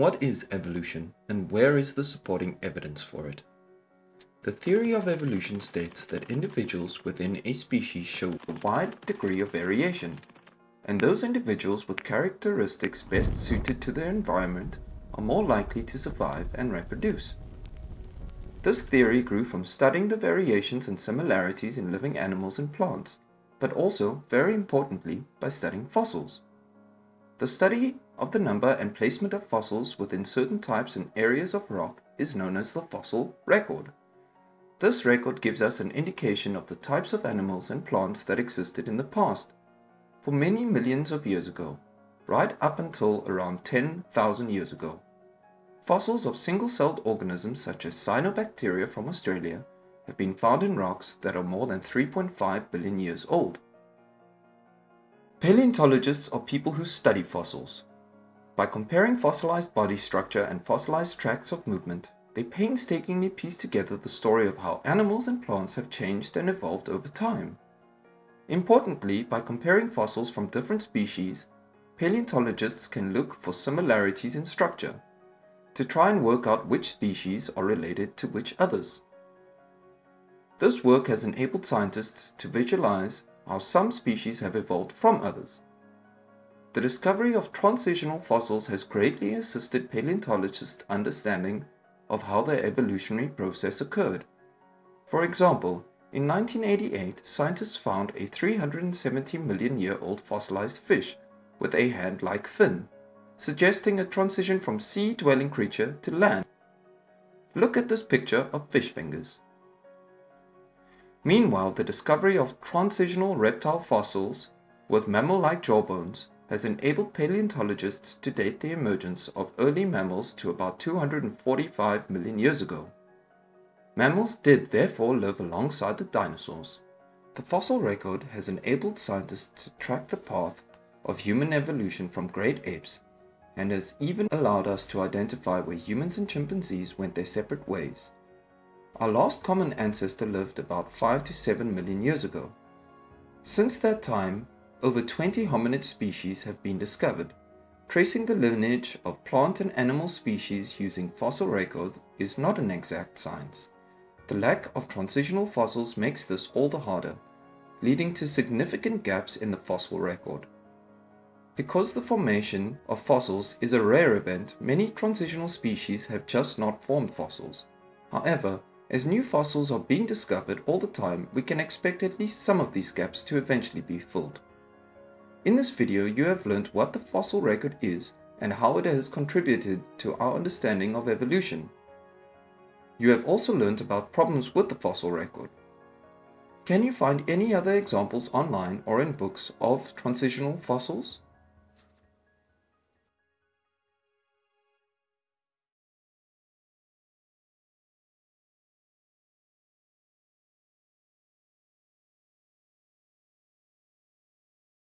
What is evolution and where is the supporting evidence for it? The theory of evolution states that individuals within a species show a wide degree of variation, and those individuals with characteristics best suited to their environment are more likely to survive and reproduce. This theory grew from studying the variations and similarities in living animals and plants, but also, very importantly, by studying fossils. The study of the number and placement of fossils within certain types and areas of rock is known as the fossil record. This record gives us an indication of the types of animals and plants that existed in the past, for many millions of years ago, right up until around 10,000 years ago. Fossils of single-celled organisms such as cyanobacteria from Australia have been found in rocks that are more than 3.5 billion years old. Paleontologists are people who study fossils. By comparing fossilized body structure and fossilized tracks of movement, they painstakingly piece together the story of how animals and plants have changed and evolved over time. Importantly, by comparing fossils from different species, paleontologists can look for similarities in structure, to try and work out which species are related to which others. This work has enabled scientists to visualize how some species have evolved from others. The discovery of transitional fossils has greatly assisted paleontologists' understanding of how their evolutionary process occurred. For example, in 1988, scientists found a 370 million year old fossilized fish with a hand-like fin, suggesting a transition from sea-dwelling creature to land. Look at this picture of fish fingers. Meanwhile, the discovery of transitional reptile fossils with mammal-like jawbones has enabled paleontologists to date the emergence of early mammals to about 245 million years ago. Mammals did therefore live alongside the dinosaurs. The fossil record has enabled scientists to track the path of human evolution from great apes and has even allowed us to identify where humans and chimpanzees went their separate ways. Our last common ancestor lived about 5 to 7 million years ago. Since that time, over 20 hominid species have been discovered. Tracing the lineage of plant and animal species using fossil record is not an exact science. The lack of transitional fossils makes this all the harder, leading to significant gaps in the fossil record. Because the formation of fossils is a rare event, many transitional species have just not formed fossils. However, as new fossils are being discovered all the time, we can expect at least some of these gaps to eventually be filled. In this video, you have learned what the fossil record is and how it has contributed to our understanding of evolution. You have also learned about problems with the fossil record. Can you find any other examples online or in books of transitional fossils?